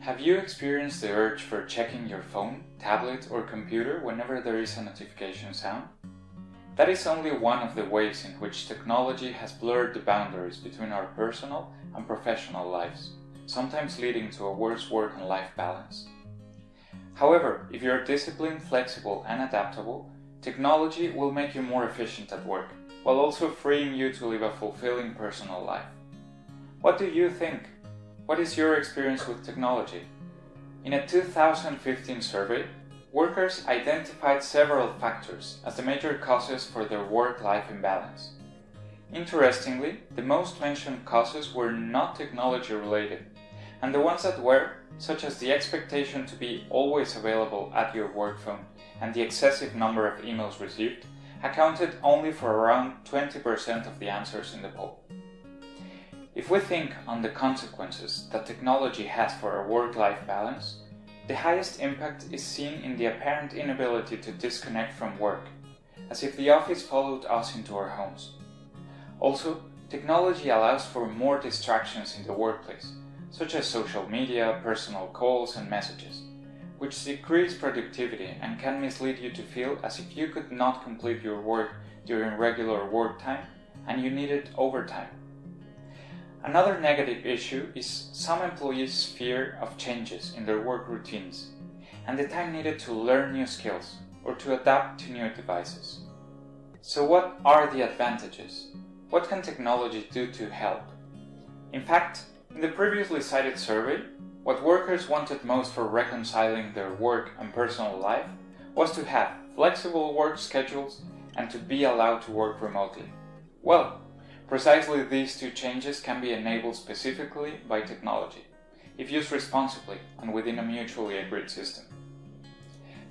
Have you experienced the urge for checking your phone, tablet or computer whenever there is a notification sound? That is only one of the ways in which technology has blurred the boundaries between our personal and professional lives, sometimes leading to a worse work and life balance. However, if you are disciplined, flexible and adaptable, technology will make you more efficient at work, while also freeing you to live a fulfilling personal life. What do you think? What is your experience with technology? In a 2015 survey, workers identified several factors as the major causes for their work-life imbalance. Interestingly, the most mentioned causes were not technology related, and the ones that were, such as the expectation to be always available at your work phone and the excessive number of emails received, accounted only for around 20% of the answers in the poll. If we think on the consequences that technology has for our work-life balance, the highest impact is seen in the apparent inability to disconnect from work, as if the office followed us into our homes. Also, technology allows for more distractions in the workplace, such as social media, personal calls and messages, which decrease productivity and can mislead you to feel as if you could not complete your work during regular work time and you needed overtime. Another negative issue is some employees' fear of changes in their work routines and the time needed to learn new skills or to adapt to new devices. So what are the advantages? What can technology do to help? In fact, in the previously cited survey, what workers wanted most for reconciling their work and personal life was to have flexible work schedules and to be allowed to work remotely. Well, Precisely these two changes can be enabled specifically by technology, if used responsibly and within a mutually agreed system.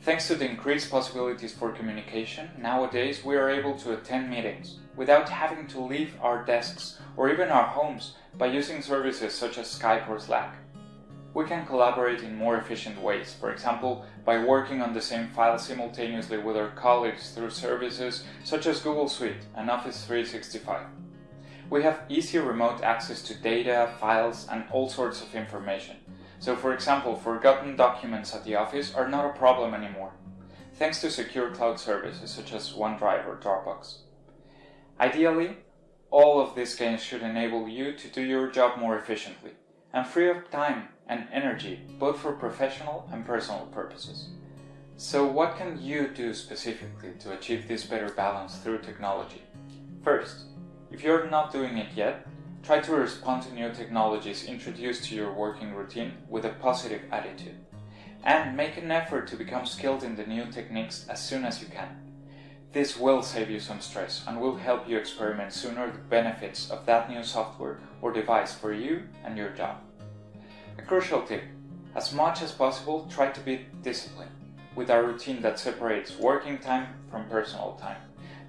Thanks to the increased possibilities for communication, nowadays we are able to attend meetings without having to leave our desks or even our homes by using services such as Skype or Slack. We can collaborate in more efficient ways, for example, by working on the same file simultaneously with our colleagues through services such as Google Suite and Office 365 we have easier remote access to data, files and all sorts of information. So for example, forgotten documents at the office are not a problem anymore, thanks to secure cloud services such as OneDrive or Dropbox. Ideally, all of these gains should enable you to do your job more efficiently and free up time and energy both for professional and personal purposes. So what can you do specifically to achieve this better balance through technology? First, if you're not doing it yet, try to respond to new technologies introduced to your working routine with a positive attitude. And make an effort to become skilled in the new techniques as soon as you can. This will save you some stress and will help you experiment sooner the benefits of that new software or device for you and your job. A crucial tip, as much as possible try to be disciplined, with a routine that separates working time from personal time.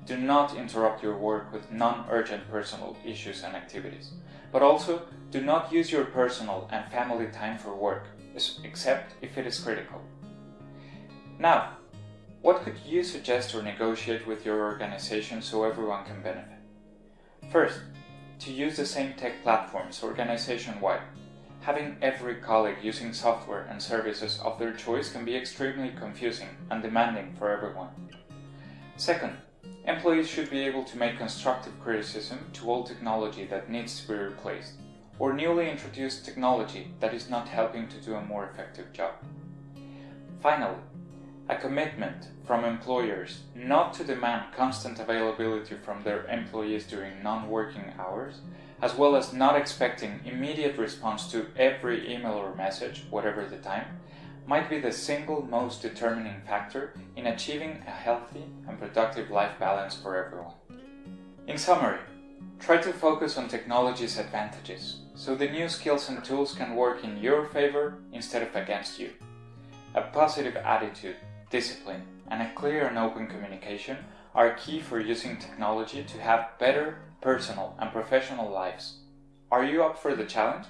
Do not interrupt your work with non-urgent personal issues and activities. But also, do not use your personal and family time for work, except if it is critical. Now, what could you suggest or negotiate with your organization so everyone can benefit? First, to use the same tech platforms organization-wide. Having every colleague using software and services of their choice can be extremely confusing and demanding for everyone. Second, Employees should be able to make constructive criticism to all technology that needs to be replaced, or newly introduced technology that is not helping to do a more effective job. Finally, a commitment from employers not to demand constant availability from their employees during non-working hours, as well as not expecting immediate response to every email or message, whatever the time, might be the single most determining factor in achieving a healthy and productive life balance for everyone. In summary, try to focus on technology's advantages, so the new skills and tools can work in your favor instead of against you. A positive attitude, discipline, and a clear and open communication are key for using technology to have better personal and professional lives. Are you up for the challenge?